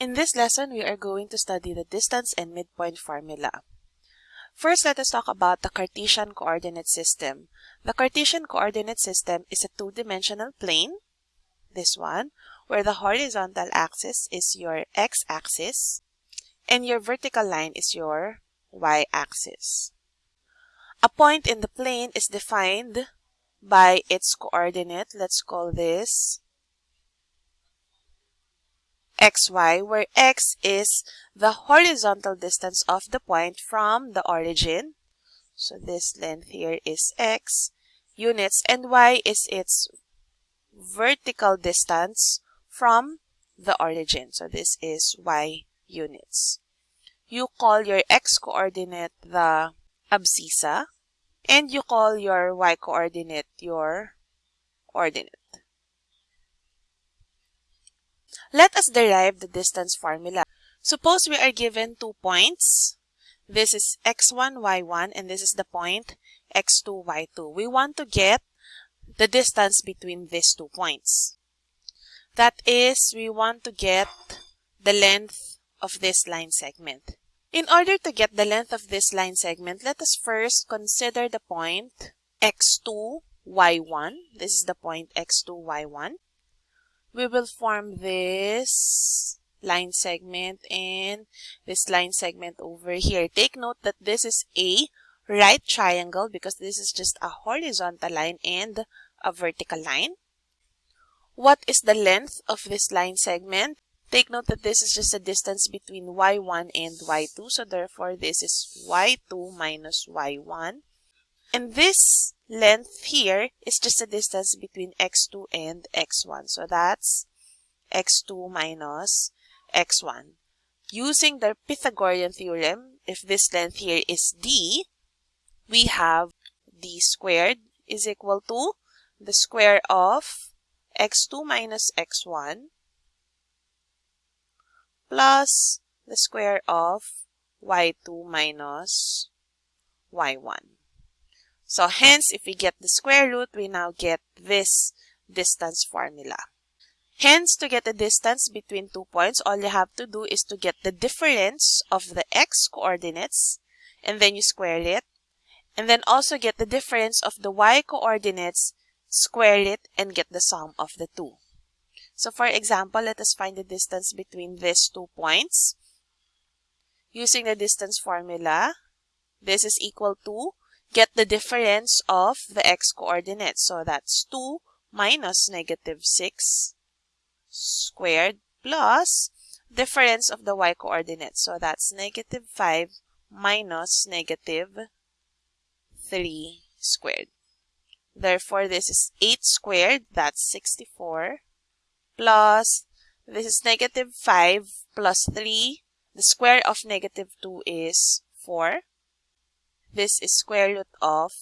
In this lesson, we are going to study the distance and midpoint formula. First, let us talk about the Cartesian coordinate system. The Cartesian coordinate system is a two-dimensional plane, this one, where the horizontal axis is your x-axis and your vertical line is your y-axis. A point in the plane is defined by its coordinate. Let's call this xy, where x is the horizontal distance of the point from the origin. So this length here is x units and y is its vertical distance from the origin. So this is y units. You call your x coordinate the abscissa and you call your y coordinate your ordinate. Let us derive the distance formula. Suppose we are given two points. This is x1, y1, and this is the point x2, y2. We want to get the distance between these two points. That is, we want to get the length of this line segment. In order to get the length of this line segment, let us first consider the point x2, y1. This is the point x2, y1 we will form this line segment and this line segment over here. Take note that this is a right triangle because this is just a horizontal line and a vertical line. What is the length of this line segment? Take note that this is just a distance between y1 and y2. So therefore, this is y2 minus y1. And this length here is just the distance between x2 and x1. So that's x2 minus x1. Using the Pythagorean theorem, if this length here is d, we have d squared is equal to the square of x2 minus x1 plus the square of y2 minus y1. So hence, if we get the square root, we now get this distance formula. Hence, to get the distance between two points, all you have to do is to get the difference of the x coordinates, and then you square it. And then also get the difference of the y coordinates, square it, and get the sum of the two. So for example, let us find the distance between these two points. Using the distance formula, this is equal to get the difference of the x coordinates. So that's 2 minus negative 6 squared plus difference of the y coordinates. So that's negative 5 minus negative 3 squared. Therefore, this is 8 squared, that's 64, plus this is negative 5 plus 3. The square of negative 2 is 4. This is square root of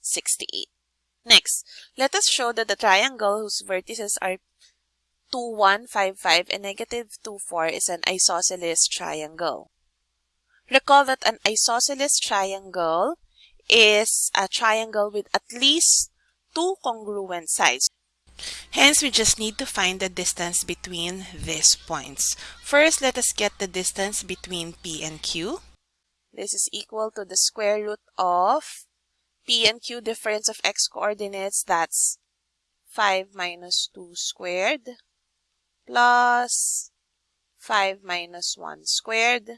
68. Next, let us show that the triangle whose vertices are 2, 1, 5, 5 and negative 2, 4 is an isosceles triangle. Recall that an isosceles triangle is a triangle with at least two congruent sides. Hence, we just need to find the distance between these points. First, let us get the distance between P and Q. This is equal to the square root of P and Q difference of x coordinates. That's 5 minus 2 squared plus 5 minus 1 squared.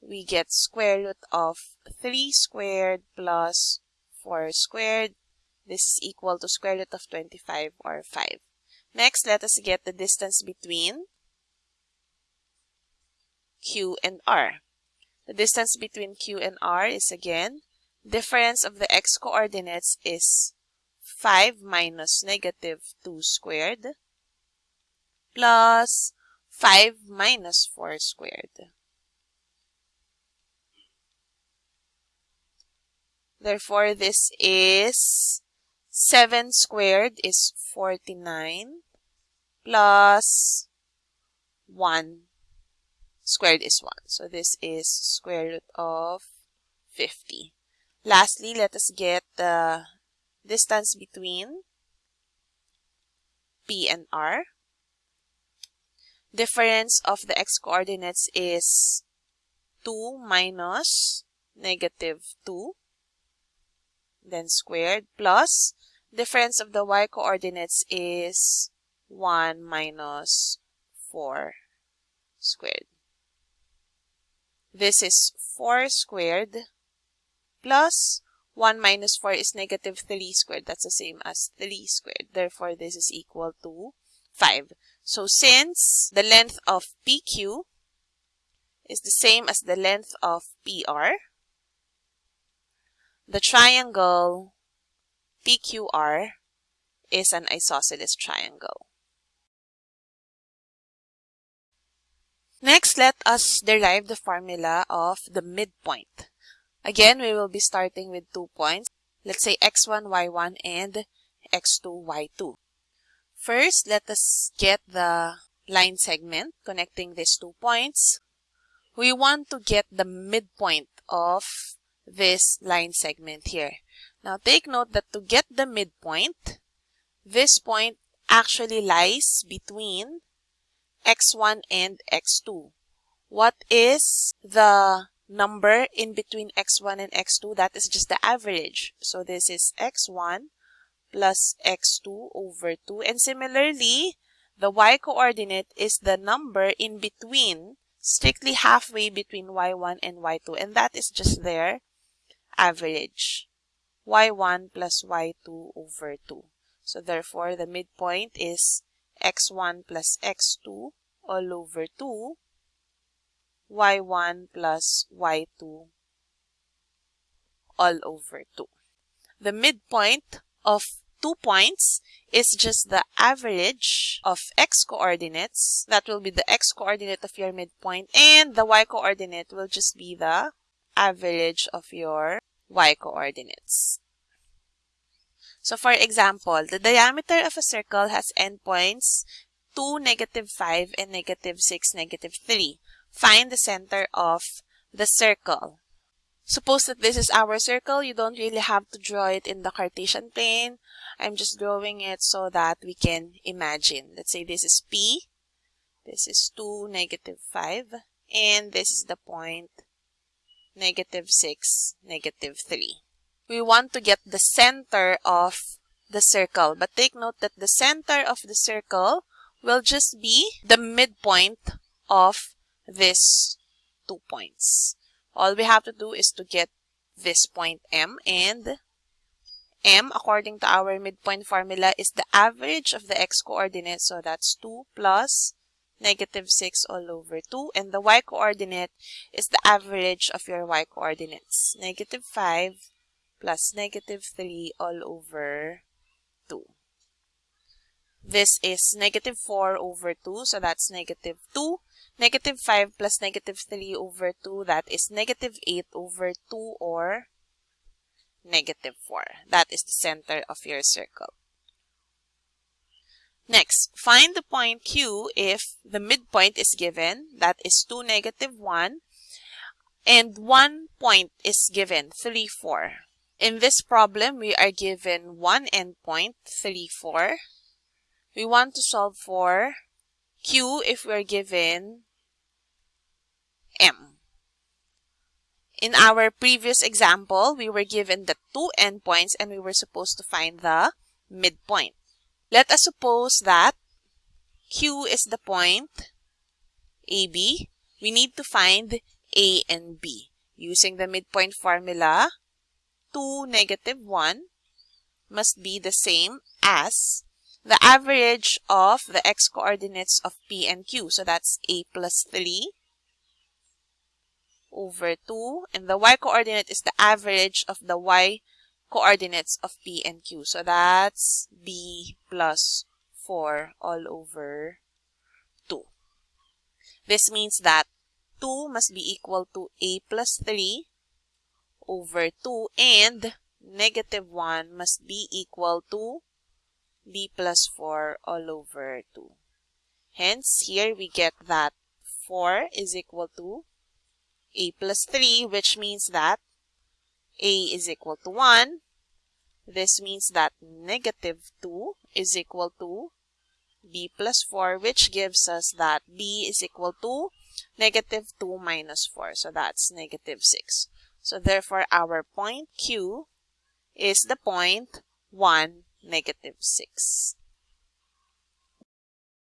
We get square root of 3 squared plus 4 squared. This is equal to square root of 25 or 5. Next, let us get the distance between Q and R. The distance between Q and R is again, difference of the x coordinates is 5 minus negative 2 squared plus 5 minus 4 squared. Therefore, this is 7 squared is 49 plus 1 squared is 1. So this is square root of 50. Lastly, let us get the distance between P and R. difference of the x coordinates is 2 minus negative 2 then squared plus difference of the y coordinates is 1 minus 4 squared. This is 4 squared plus 1 minus 4 is negative 3 squared. That's the same as 3 squared. Therefore, this is equal to 5. So, since the length of PQ is the same as the length of PR, the triangle PQR is an isosceles triangle. Next, let us derive the formula of the midpoint. Again, we will be starting with two points. Let's say x1, y1, and x2, y2. First, let us get the line segment connecting these two points. We want to get the midpoint of this line segment here. Now, take note that to get the midpoint, this point actually lies between x1 and x2. What is the number in between x1 and x2? That is just the average. So this is x1 plus x2 over 2. And similarly, the y-coordinate is the number in between, strictly halfway between y1 and y2. And that is just their average. y1 plus y2 over 2. So therefore, the midpoint is x1 plus x2 all over 2 y1 plus y2 all over 2. The midpoint of two points is just the average of x coordinates. That will be the x coordinate of your midpoint and the y coordinate will just be the average of your y coordinates. So for example, the diameter of a circle has endpoints 2, negative 5, and negative 6, negative 3. Find the center of the circle. Suppose that this is our circle. You don't really have to draw it in the Cartesian plane. I'm just drawing it so that we can imagine. Let's say this is P. This is 2, negative 5. And this is the point negative 6, negative 3 we want to get the center of the circle. But take note that the center of the circle will just be the midpoint of these two points. All we have to do is to get this point M and M, according to our midpoint formula, is the average of the x-coordinate. So that's 2 plus negative 6 all over 2. And the y-coordinate is the average of your y-coordinates. Negative 5 plus negative 3 all over 2. This is negative 4 over 2, so that's negative 2. Negative 5 plus negative 3 over 2, that is negative 8 over 2 or negative 4. That is the center of your circle. Next, find the point Q if the midpoint is given, that is 2, negative 1, and one point is given, 3, 4. In this problem, we are given one endpoint, 3, 4. We want to solve for Q if we're given M. In our previous example, we were given the two endpoints and we were supposed to find the midpoint. Let us suppose that Q is the point AB. We need to find A and B. Using the midpoint formula, 2, negative 1 must be the same as the average of the x-coordinates of P and Q. So that's A plus 3 over 2. And the y-coordinate is the average of the y-coordinates of P and Q. So that's B plus 4 all over 2. This means that 2 must be equal to A plus 3 over 2 and negative 1 must be equal to b plus 4 all over 2. Hence, here we get that 4 is equal to a plus 3, which means that a is equal to 1. This means that negative 2 is equal to b plus 4, which gives us that b is equal to negative 2 minus 4. So that's negative 6. So therefore, our point Q is the point 1, negative 6.